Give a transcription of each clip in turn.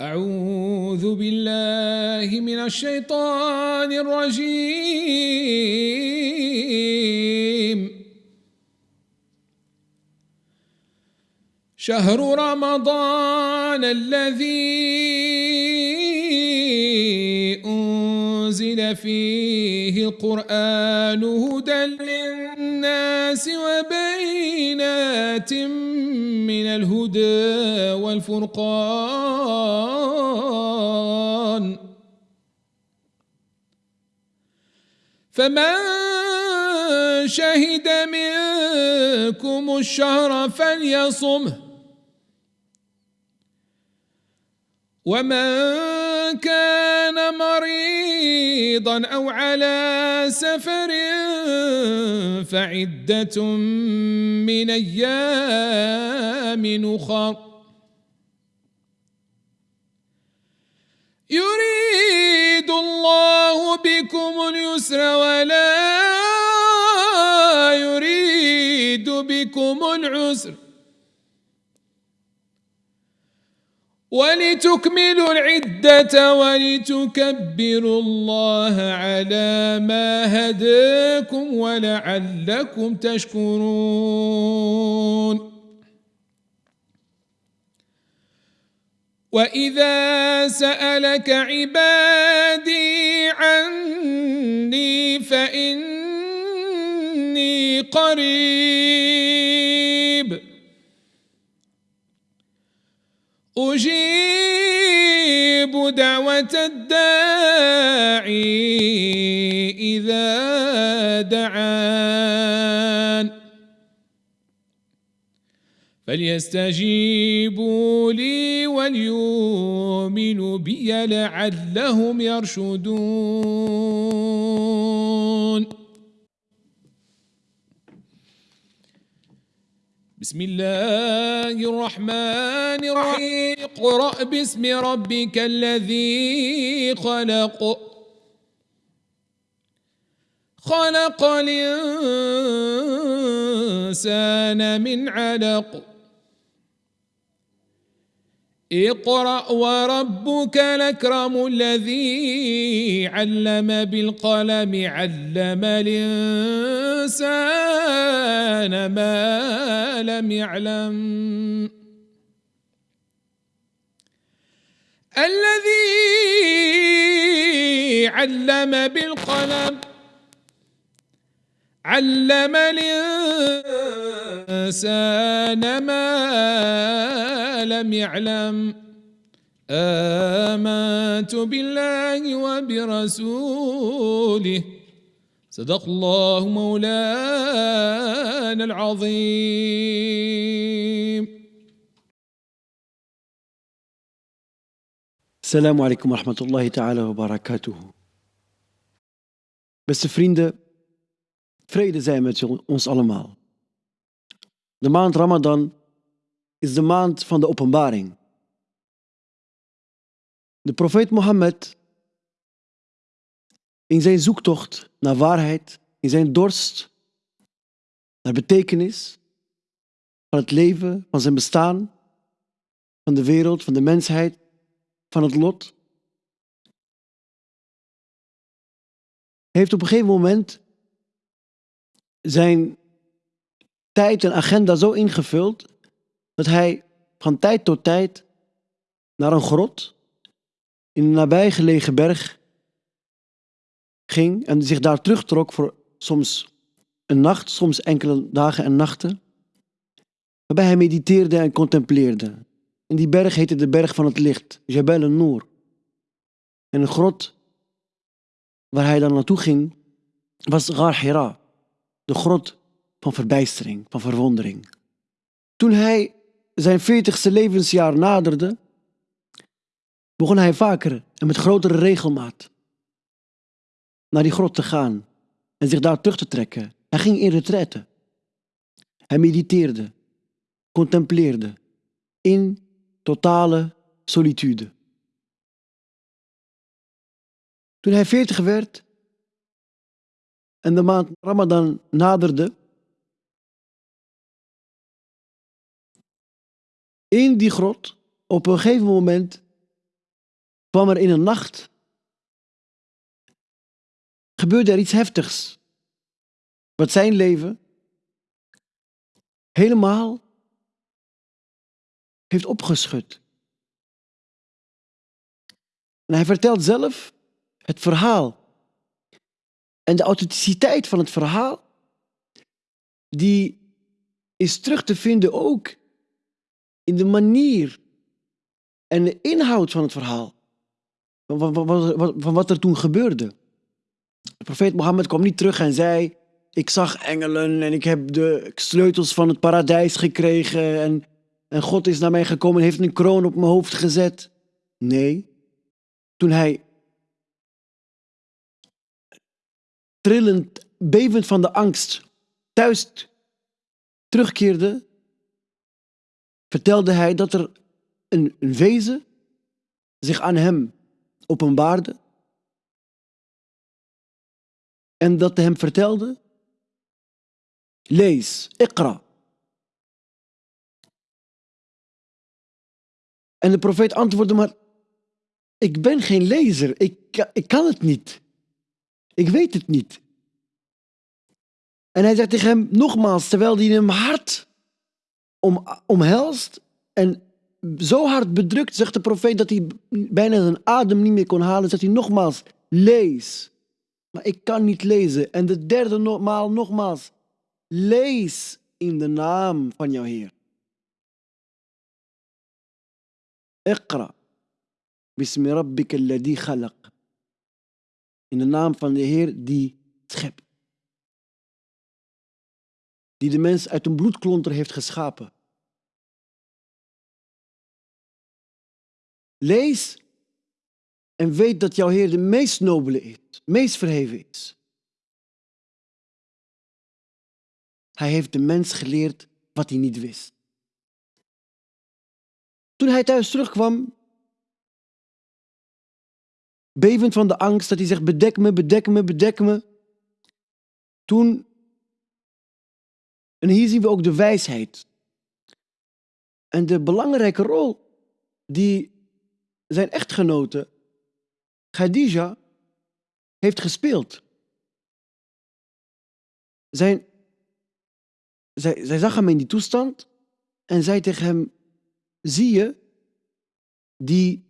أعوذ بالله من الشيطان الرجيم. شهر رمضان الذي أنزل فيه القرآن هدى للناس وبينات من الهدى والفرقان. فمن شهد منكم الشهر فليصمه. ومن كان مريضا أو على سفر فعدة من أيام أخر. يريد الله بكم اليسر ولا يريد بكم العسر. ولتكملوا العدة ولتكبروا الله على ما هداكم ولعلكم تشكرون. وإذا سألك عبادي عني فإني قريب. أجيب دعوة الداعي إذا دعان. فليستجيبوا لي وليؤمنوا بي لعلهم يرشدون. بسم الله الرحمن الرحيم. اقرأ باسم ربك الذي خلق. خلق الإنسان من علق. اقرأ وربك الأكرم الذي علم بالقلم علم الإنسان ما لم يعلم. الذي علم بالقلم علم الإنسان ما لم يعلم. آمنت بالله وبرسوله. صدق الله مولانا العظيم. السلام عليكم ورحمة الله تعالى وبركاته. بس فرينده vrede zij met ons allemaal. De maand Ramadan is de maand van de openbaring. De profeet Mohammed, in zijn zoektocht naar waarheid, in zijn dorst naar betekenis van het leven, van zijn bestaan, van de wereld, van de mensheid, van het lot. heeft op een gegeven moment zijn tijd en agenda zo ingevuld dat hij van tijd tot tijd naar een grot in een nabijgelegen berg ging en zich daar terugtrok voor soms een nacht, soms enkele dagen en nachten, waarbij hij mediteerde en contempleerde. En die berg heette de berg van het licht, Jabal al-Noor. En een grot waar hij dan naartoe ging, was Gar Hira, de grot van verbijstering, van verwondering. Toen hij zijn veertigste levensjaar naderde, begon hij vaker en met grotere regelmaat naar die grot te gaan en zich daar terug te trekken. Hij ging in retraite. Hij mediteerde, contempleerde in totale solitude. Toen hij veertig werd en de maand Ramadan naderde, in die grot, op een gegeven moment, kwam er in een nacht, gebeurde er iets heftigs. Wat zijn leven helemaal heeft opgeschud. En hij vertelt zelf het verhaal. En de authenticiteit van het verhaal, die is terug te vinden ook in de manier en de inhoud van het verhaal. Van, wat er toen gebeurde. De profeet Mohammed kwam niet terug en zei: Ik zag engelen en ik heb de sleutels van het paradijs gekregen. En, en God is naar mij gekomen en heeft een kroon op mijn hoofd gezet. Nee. Toen hij trillend, bevend van de angst, thuis terugkeerde, vertelde hij dat er een, een wezen zich aan hem openbaarde en dat hem vertelde, lees, ikra. En de profeet antwoordde maar, ik ben geen lezer, ik, ik kan het niet. Ik weet het niet. En hij zegt tegen hem nogmaals, terwijl hij hem hard om, omhelst en zo hard bedrukt, zegt de profeet dat hij bijna zijn adem niet meer kon halen, zegt hij nogmaals, lees. Maar ik kan niet lezen. En de derde maal nogmaals, lees in de naam van jouw Heer. Iqra. Bismi rabbika alladhi khalaq. In de naam van de Heer die schept. Die de mens uit een bloedklonter heeft geschapen. Lees en weet dat jouw Heer de meest nobele is, meest verheven is. Hij heeft de mens geleerd wat hij niet wist. Toen hij thuis terugkwam, bevend van de angst dat hij zegt: bedek me, bedek me, bedek me. Toen, en hier zien we ook de wijsheid en de belangrijke rol die zijn echtgenote Khadija heeft gespeeld. Zijn, zij, zij zag hem in die toestand en zei tegen hem: Zie je die,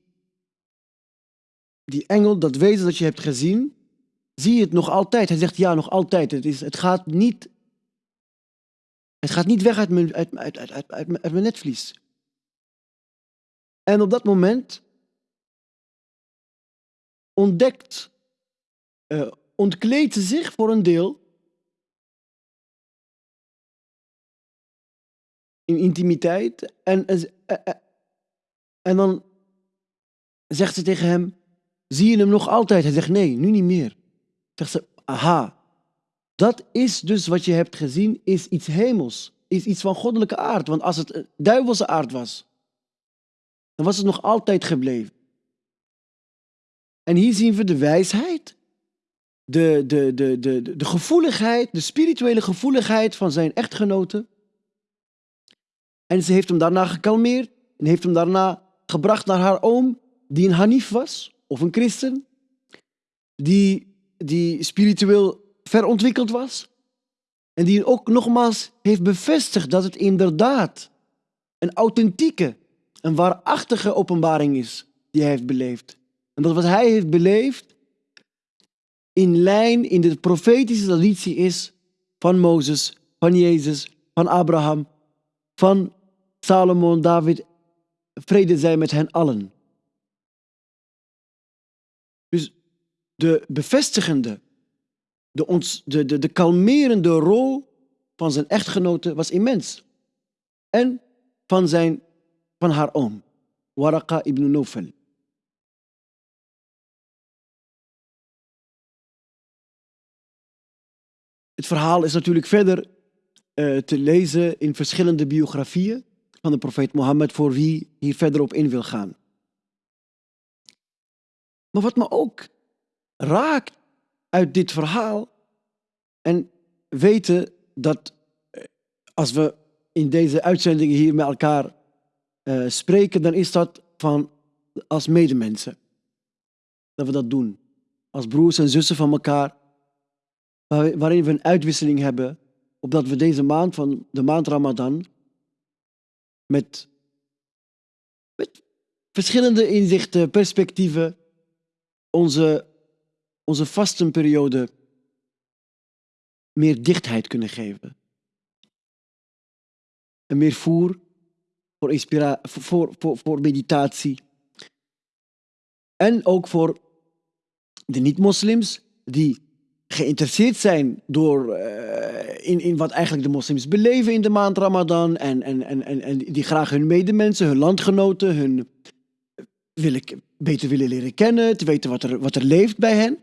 die engel, dat wezen dat je hebt gezien, zie je het nog altijd? Hij zegt ja, nog altijd. Het, is, het, gaat, niet, het gaat niet weg uit mijn, uit, uit, uit, uit, mijn netvlies. En op dat moment ontdekt, uh, ontkleedt ze zich voor een deel in intimiteit en, uh, uh, en dan zegt ze tegen hem, zie je hem nog altijd? Hij zegt nee, nu niet meer. Zegt ze, aha, dat is dus wat je hebt gezien, is iets hemels, is iets van goddelijke aard. Want als het duivelse aard was, dan was het nog altijd gebleven. En hier zien we de wijsheid, de, de, de, de, de gevoeligheid, de spirituele gevoeligheid van zijn echtgenote. En ze heeft hem daarna gekalmeerd en heeft hem daarna gebracht naar haar oom, die een Hanif was, of een christen, die, die spiritueel verontwikkeld was. En die ook nogmaals heeft bevestigd dat het inderdaad een authentieke, een waarachtige openbaring is die hij heeft beleefd. En dat wat hij heeft beleefd in lijn in de profetische traditie is van Mozes, van Jezus, van Abraham, van Salomon, David. Vrede zij met hen allen. Dus de bevestigende, de, ons, de, de, de kalmerende rol van zijn echtgenote was immens. En van, zijn, van haar oom, Waraka ibn Nofel. Het verhaal is natuurlijk verder uh, te lezen in verschillende biografieën van de profeet Mohammed voor wie hier verder op in wil gaan. Maar wat me ook raakt uit dit verhaal en weten dat eh, als we in deze uitzendingen hier met elkaar uh, spreken, dan is dat van als medemensen. dat we dat doen. Als broers en zussen van elkaar, waar- waarin we een uitwisseling hebben, opdat we deze maand van de maand Ramadan met, met verschillende inzichten, perspectieven, onze, onze vastenperiode meer dichtheid kunnen geven. En meer voer voor, inspira voor, voor, voor meditatie. En ook voor de niet-moslims die geïnteresseerd zijn door, eh, in, in wat eigenlijk de moslims beleven in de maand Ramadan. En, en, en, en, en die graag hun medemensen, hun landgenoten, hun willen, beter willen leren kennen, te weten wat er, wat er leeft bij hen.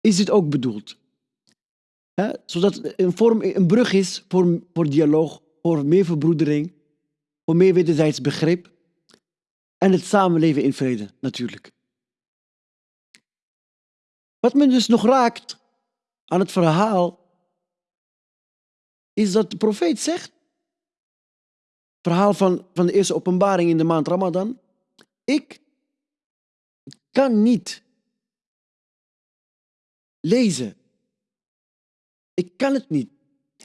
Is dit ook bedoeld? Zodat een, vorm, een brug is voor, voor dialoog, voor meer verbroedering, voor meer wederzijds begrip. En het samenleven in vrede, natuurlijk. Wat me dus nog raakt aan het verhaal, is dat de profeet zegt, verhaal van, van de eerste openbaring in de maand Ramadan, ik kan niet lezen. Ik kan het niet.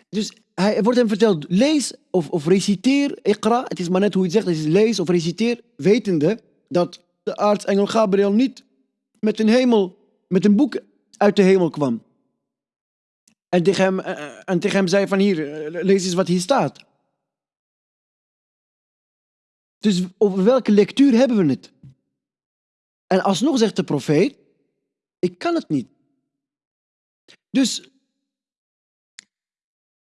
Dus hij wordt hem verteld, lees of, of reciteer, ikra, het is maar net hoe je het zegt, het is lees of reciteer, wetende dat de aartsengel Gabriel niet met een hemel, met een boek uit de hemel kwam. En tegen hem, eh, en tegen hem zei van hier, eh, lees eens wat hier staat. Dus over welke lectuur hebben we het? En alsnog zegt de profeet, ik kan het niet. Dus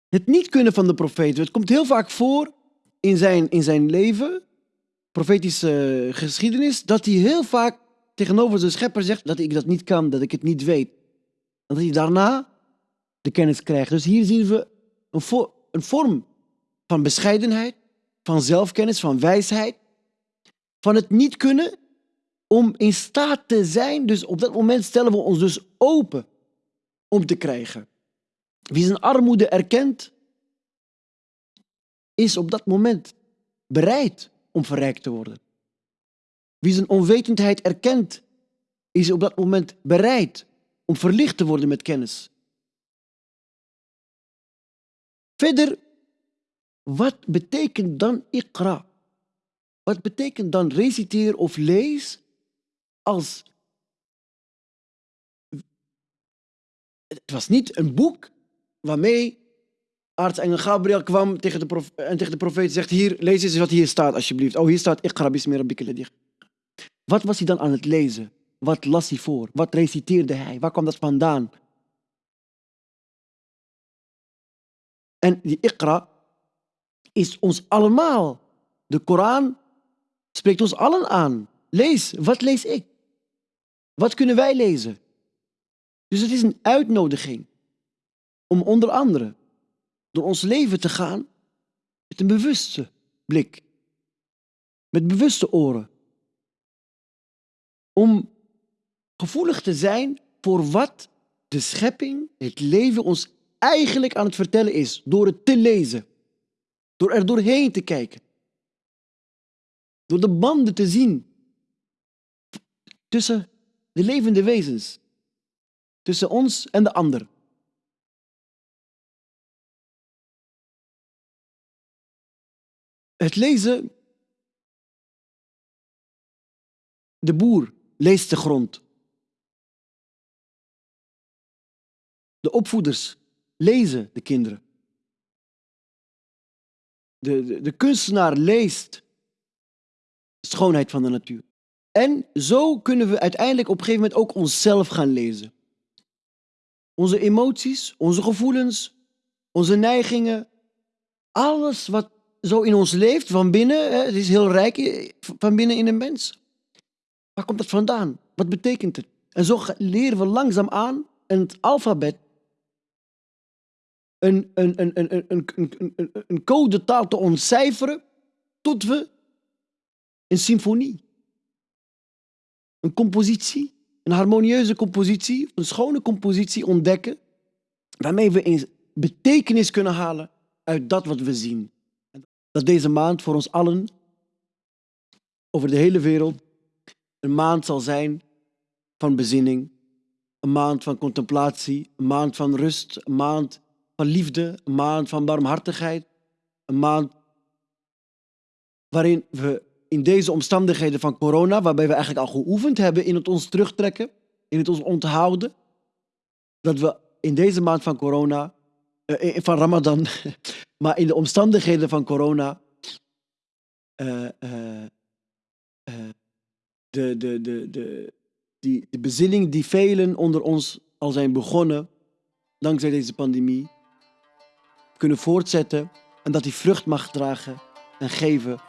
het niet kunnen van de profeet, het komt heel vaak voor in zijn, in zijn leven, profetische geschiedenis, dat hij heel vaak tegenover zijn schepper zegt dat ik dat niet kan, dat ik het niet weet. En dat hij daarna de kennis krijgt. Dus hier zien we een vorm van bescheidenheid, van zelfkennis, van wijsheid, van het niet kunnen om in staat te zijn. Dus op dat moment stellen we ons dus open om te krijgen. Wie zijn armoede erkent, is op dat moment bereid om verrijkt te worden. Wie zijn onwetendheid erkent, is op dat moment bereid om verlicht te worden met kennis. Verder, wat betekent dan ikra? Wat betekent dan reciteer of lees Het was niet een boek waarmee aartsengel Gabriel kwam tegen de en tegen de profeet zegt, hier, lees eens wat hier staat alsjeblieft. Oh, hier staat ikra bismi rabbika ladhi Wat was hij dan aan het lezen? Wat las hij voor? Wat reciteerde hij? Waar kwam dat vandaan? En die ikra is ons allemaal. De Koran spreekt ons allen aan. Lees, wat lees ik? Wat kunnen wij lezen? Dus het is een uitnodiging om onder andere door ons leven te gaan met een bewuste blik, met bewuste oren, om gevoelig te zijn voor wat de schepping, het leven ons eigenlijk aan het vertellen is, door het te lezen, door er doorheen te kijken, door de banden te zien tussen de levende wezens, tussen ons en de ander. Het lezen, de boer leest de grond. De opvoeders lezen de kinderen. De, de, de kunstenaar leest de schoonheid van de natuur. En zo kunnen we uiteindelijk op een gegeven moment ook onszelf gaan lezen. Onze emoties, onze gevoelens, onze neigingen, alles wat zo in ons leeft van binnen, het is heel rijk van binnen in een mens. Waar komt dat vandaan? Wat betekent het? En zo leren we langzaam aan het alfabet een, een, een, een, een, een, een codetaal te ontcijferen tot we een symfonie een compositie, een harmonieuze compositie, een schone compositie ontdekken, waarmee we een betekenis kunnen halen uit dat wat we zien. Dat deze maand voor ons allen over de hele wereld een maand zal zijn van bezinning, een maand van contemplatie, een maand van rust, een maand van liefde, een maand van barmhartigheid, een maand waarin we in deze omstandigheden van corona, waarbij we eigenlijk al geoefend hebben in het ons terugtrekken, in het ons onthouden, dat we in deze maand van corona, eh, van Ramadan, maar in de omstandigheden van corona, eh, eh, de, de, de, de, die, de bezinning die velen onder ons al zijn begonnen, dankzij deze pandemie, kunnen voortzetten en dat die vrucht mag dragen en geven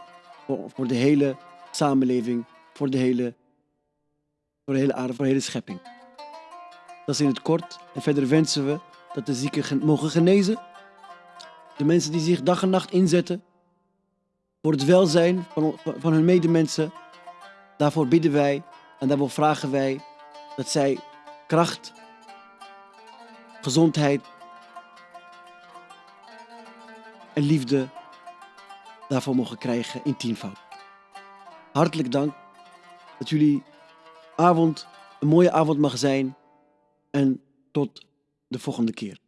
voor, de hele samenleving, voor de hele, voor de hele aarde, voor de hele schepping. Dat is in het kort. En verder wensen we dat de zieken gen- mogen genezen. De mensen die zich dag en nacht inzetten voor het welzijn van van hun medemensen. Daarvoor bidden wij en daarvoor vragen wij dat zij kracht, gezondheid en liefde daarvoor mogen krijgen in tienvoud. Hartelijk dank dat jullie avond een mooie avond mag zijn en tot de volgende keer.